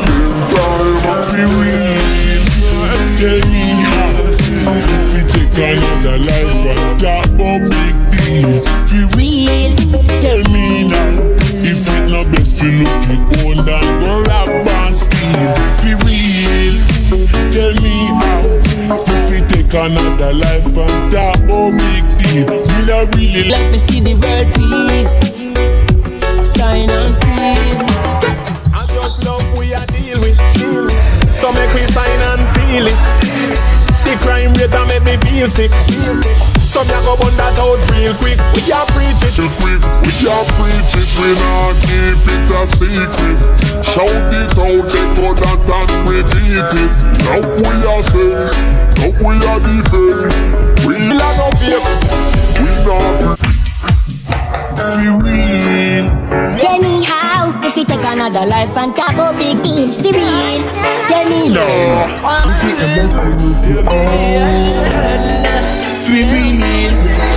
running down Tell me if take another life and that won't real, tell me now If not best and real, tell me If take another life and that big deal Will I really let me see the world peace. Make we sign and seal it. The crime rate a make me feel sick. So me a go burn that out real quick. We a preach it. too quick. We can preach it, we not keep it a secret. Shout it out, they go that and repeat it. Now we are say, now we are defend. We Bill a no fake. we not fi if you take another life and talk about big deal. The real. Tell me now. Fi real.